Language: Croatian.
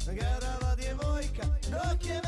djevojka, garava djevojka, dok je